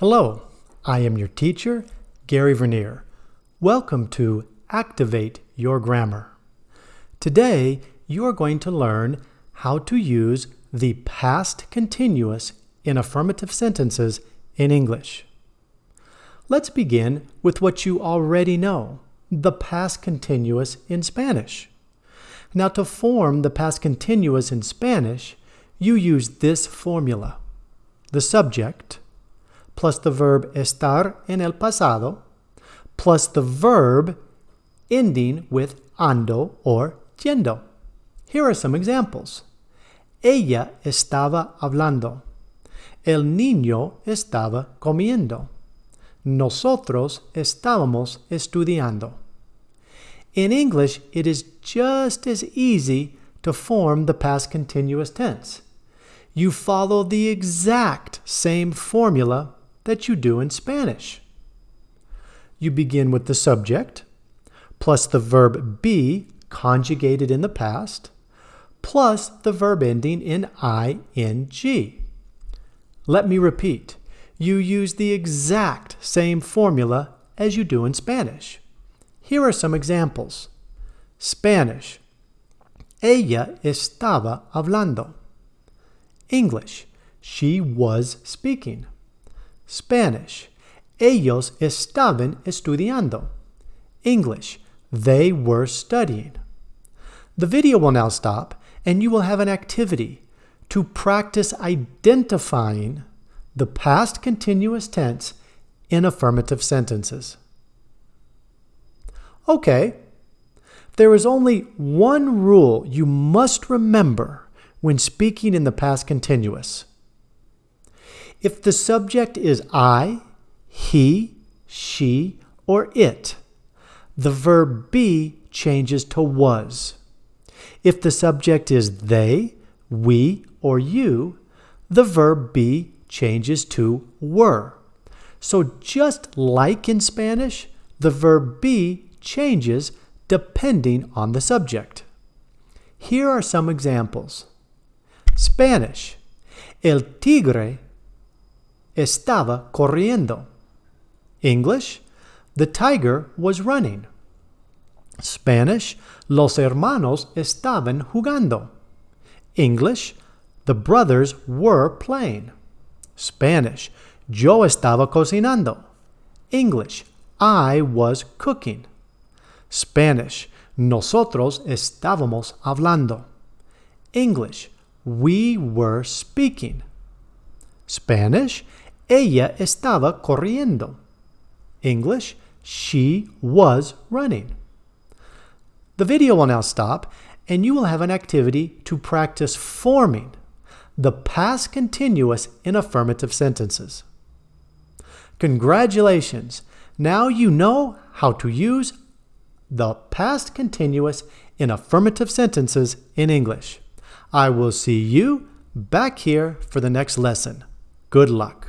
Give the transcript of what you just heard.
Hello, I am your teacher, Gary Vernier. Welcome to Activate Your Grammar. Today, you are going to learn how to use the past continuous in affirmative sentences in English. Let's begin with what you already know, the past continuous in Spanish. Now to form the past continuous in Spanish, you use this formula. The subject plus the verb estar en el pasado plus the verb ending with ando or yendo. Here are some examples. Ella estaba hablando. El niño estaba comiendo. Nosotros estábamos estudiando. In English, it is just as easy to form the past continuous tense. You follow the exact same formula that you do in Spanish. You begin with the subject, plus the verb be conjugated in the past, plus the verb ending in ing. Let me repeat. You use the exact same formula as you do in Spanish. Here are some examples. Spanish. Ella estaba hablando. English. She was speaking. Spanish. Ellos estaban estudiando. English. They were studying. The video will now stop and you will have an activity to practice identifying the past continuous tense in affirmative sentences. Okay, there is only one rule you must remember when speaking in the past continuous. If the subject is I, he, she, or it, the verb be changes to was. If the subject is they, we, or you, the verb be changes to were. So just like in Spanish, the verb be changes depending on the subject. Here are some examples. Spanish. El tigre estaba corriendo. English. The tiger was running. Spanish. Los hermanos estaban jugando. English. The brothers were playing. Spanish. Yo estaba cocinando. English. I was cooking. Spanish. Nosotros estábamos hablando. English. We were speaking. Spanish. Ella estaba corriendo. English. She was running. The video will now stop and you will have an activity to practice forming the past continuous in affirmative sentences. Congratulations! Now you know how to use the past continuous in affirmative sentences in English. I will see you back here for the next lesson. Good luck.